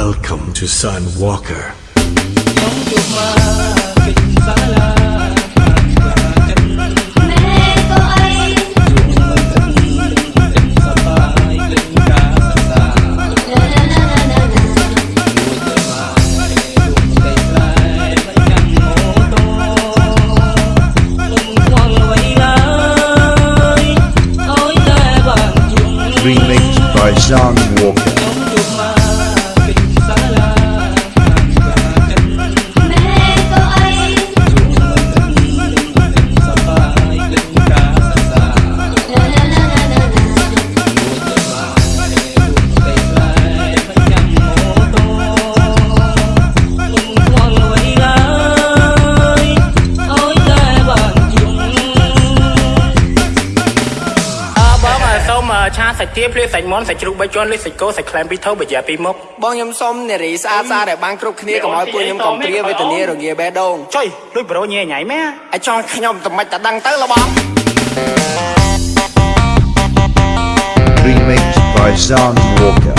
Welcome to Sun Remixed by Jean ឆាសាច់ទាភ្លាសាច់មាន់សាច់ជ្រូកបីជាន់លេសាច់គោសាច់ខ្លែមពីធូបយ៉ាពីមុខបងខ្ញុំសុំនារីស្អាតស្អាតឲ្យបានគ្រប់គ្នាកុំឲ្យពួកខ្ញុំកំព្រាវេទនារងាបេះដូងចុយលួចប្រូញ៉ែញ៉ៃម៉ែអាចចង់ខ្ញុំតែមិនតែដឹងទៅលបង Remixed by Zon Walker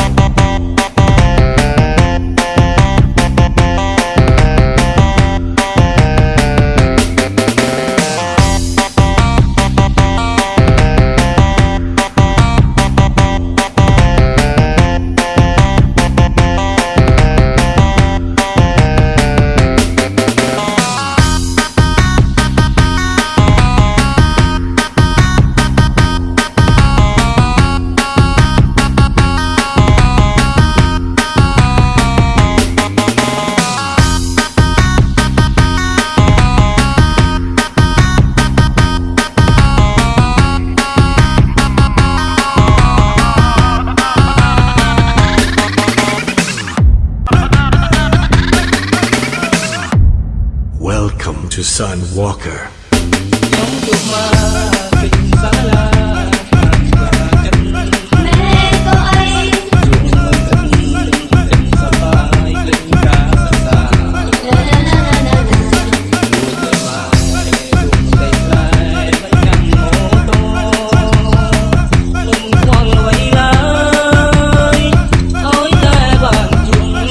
to Son Walker.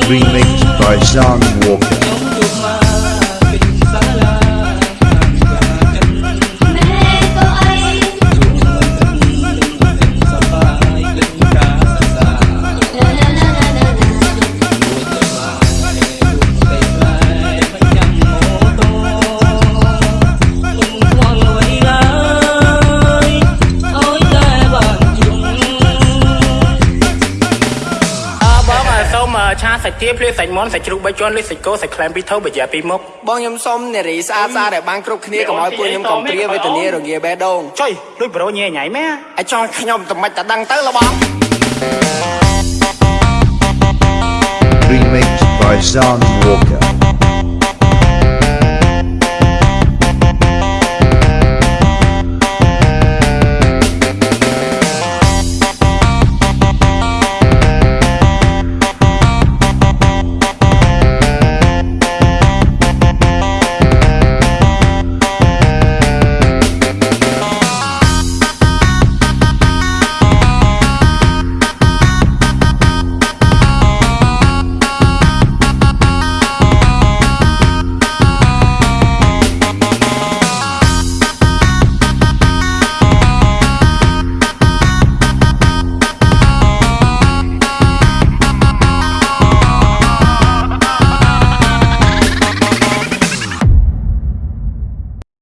remade by ឆាសាច់ទាភ្លាសាច់មាន់សាច់ជ្រូកបីជាន់លិចសាច់គោសាច់ខ្លែមពីរថូបបាយពីរមុខបងខ្ញុំសុំនារីស្អាតស្អាតឲ្យបានគ្រប់គ្នាកុំឲ្យពួកខ្ញុំកំព្រាវេទនារងាបេះដូងចុយលួចប្រូញ៉ែញ៉ៃមែអាចចង់ខ្ញុំតែមិនតែដឹងទៅលបង Remixed by Zan Walker